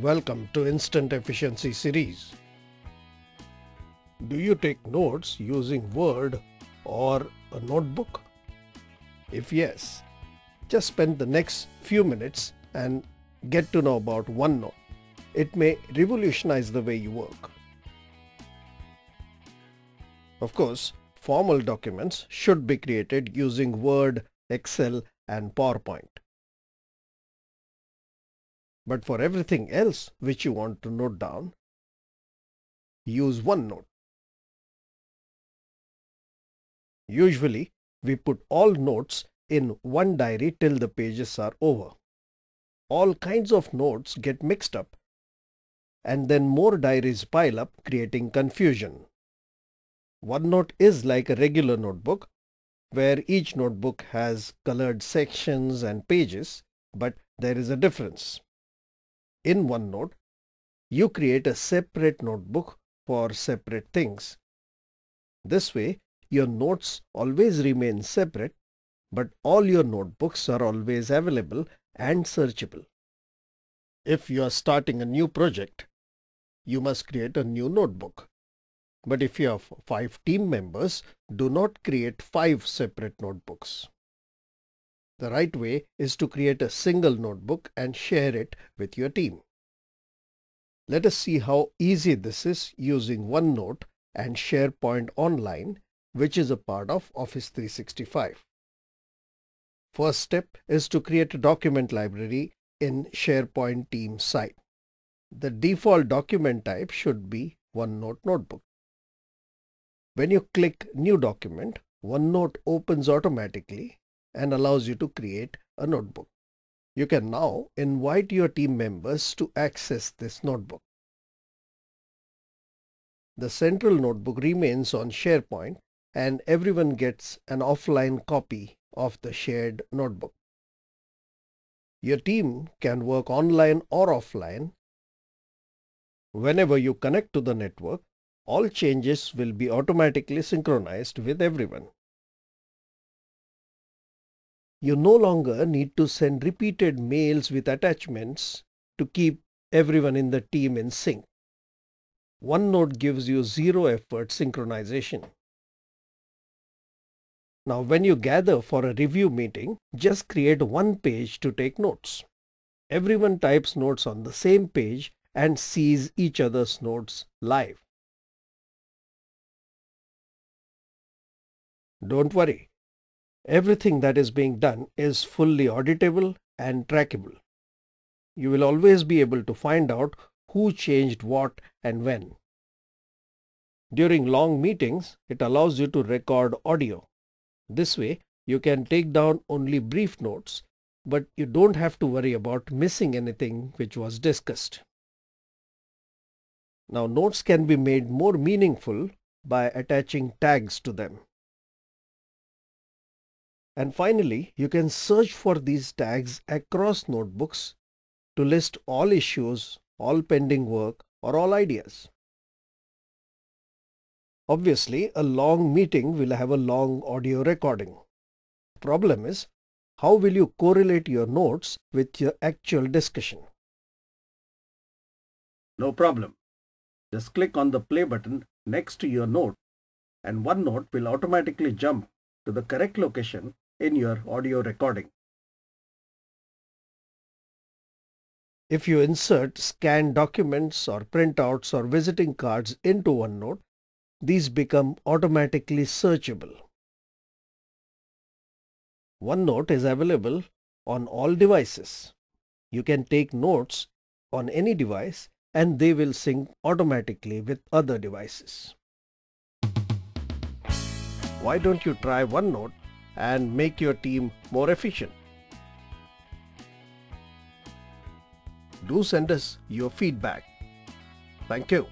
Welcome to Instant Efficiency series. Do you take notes using Word or a notebook? If yes, just spend the next few minutes and get to know about OneNote. It may revolutionize the way you work. Of course, formal documents should be created using Word, Excel and PowerPoint. But for everything else which you want to note down, use OneNote. Usually, we put all notes in one diary till the pages are over. All kinds of notes get mixed up and then more diaries pile up creating confusion. OneNote is like a regular notebook where each notebook has colored sections and pages, but there is a difference. In OneNote, you create a separate notebook for separate things. This way, your notes always remain separate, but all your notebooks are always available and searchable. If you are starting a new project, you must create a new notebook. But if you have five team members, do not create five separate notebooks. The right way is to create a single notebook and share it with your team. Let us see how easy this is using OneNote and SharePoint Online, which is a part of Office 365. First step is to create a document library in SharePoint team site. The default document type should be OneNote Notebook. When you click New Document, OneNote opens automatically and allows you to create a notebook. You can now invite your team members to access this notebook. The central notebook remains on SharePoint and everyone gets an offline copy of the shared notebook. Your team can work online or offline. Whenever you connect to the network, all changes will be automatically synchronized with everyone. You no longer need to send repeated mails with attachments to keep everyone in the team in sync. OneNote gives you zero effort synchronization. Now when you gather for a review meeting, just create one page to take notes. Everyone types notes on the same page and sees each other's notes live. Don't worry, Everything that is being done is fully auditable and trackable. You will always be able to find out who changed what and when. During long meetings, it allows you to record audio. This way, you can take down only brief notes, but you don't have to worry about missing anything which was discussed. Now notes can be made more meaningful by attaching tags to them. And finally, you can search for these tags across notebooks to list all issues, all pending work, or all ideas. Obviously, a long meeting will have a long audio recording. Problem is, how will you correlate your notes with your actual discussion? No problem. Just click on the play button next to your note and OneNote will automatically jump to the correct location in your audio recording. If you insert scanned documents or printouts or visiting cards into OneNote, these become automatically searchable. OneNote is available on all devices. You can take notes on any device and they will sync automatically with other devices. Why don't you try OneNote and make your team more efficient. Do send us your feedback. Thank you.